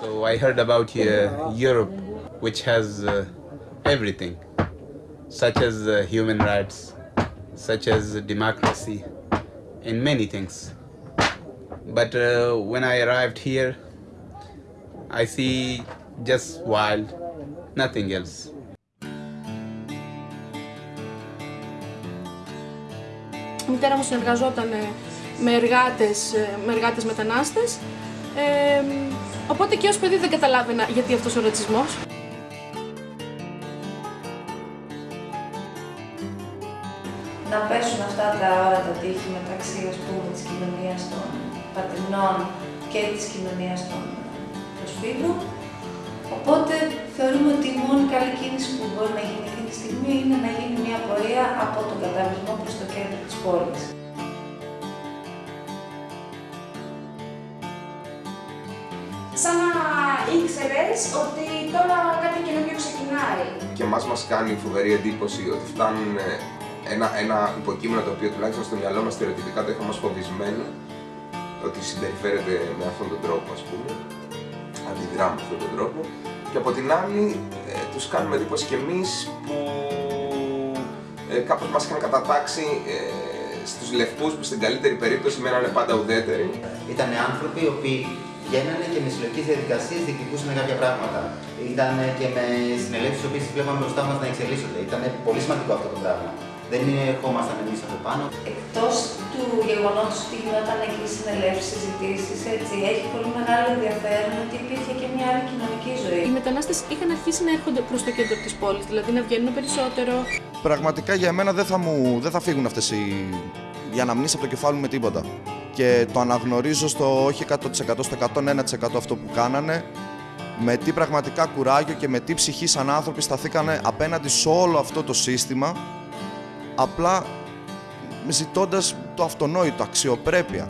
So I heard about uh, Europe, which has uh, everything, such as uh, human rights, such as democracy, and many things. But uh, when I arrived here, I see just wild, nothing else. Η μητέρα μου συνεργαζόταν ε, με εργάτες, ε, με εργάτες μετανάστες, ε, οπότε και ως παιδί δεν καταλάβαινα γιατί αυτός ο ρατσισμός. να πέσουν αυτά τα όρατα τείχη μεταξύ ας πούμε, της κοινωνίας των πατρινών και της κοινωνίας των προσφύγων. Οπότε θεωρούμε ότι η μόνη καλή κίνηση που μπορεί να γίνει αυτή τη στιγμή είναι να γίνει μια πορεία από τον καταβλισμό προς το κέντρο της πόλης. Σαν να ήξερες ότι τώρα κάτι καινούργιο ξεκινάει. Και εμάς μας κάνει φοβερή εντύπωση ότι φτάνουν ε, ένα, ένα υποκείμενο το οποίο τουλάχιστον στο μυαλό μας στερεοτυπικά το είχαμε ως φοβισμένο ότι συμπεριφέρεται με αυτόν τον τρόπο ας πούμε αντιδρά με αυτόν τον τρόπο και από την άλλη ε, τους κάνουμε εντύπωση και εμείς που ε, κάπως μας είχαν κατατάξει ε, στους λευκούς που στην καλύτερη περίπτωση μένανε πάντα ουδέτεροι Ήταν άνθρωποι οι οποίοι βγαίνανε και με συλλογικές διαδικασίες διεκδικούσαν κάποια πράγματα. Ήταν και με συνελεύσεις οι οποίες βλέπαμε μπροστά μας να εξελίσσονται. Ήταν πολύ σημαντικό αυτό το πράγμα. Δεν ερχόμασταν εμείς από πάνω. Εκτός του γεγονότος ότι γινόταν εκεί συνελεύσεις, συζητήσεις, έτσι, έχει πολύ μεγάλο ενδιαφέρον ότι υπήρχε και μια άλλη κοινωνική ζωή. Οι μετανάστες είχαν αρχίσει να έρχονται προς το κέντρο της πόλης, δηλαδή να βγαίνουν περισσότερο. Πραγματικά για μένα δεν θα, μου, δεν θα φύγουν αυτές οι, οι αναμνήσεις από το κεφάλι μου με τίποτα. Και το αναγνωρίζω στο όχι 100% στο 101% αυτό που κάνανε με τι πραγματικά κουράγιο και με τι ψυχή σαν άνθρωποι σταθήκανε απέναντι σε όλο αυτό το σύστημα απλά ζητώντας το αυτονόητο, αξιοπρέπεια.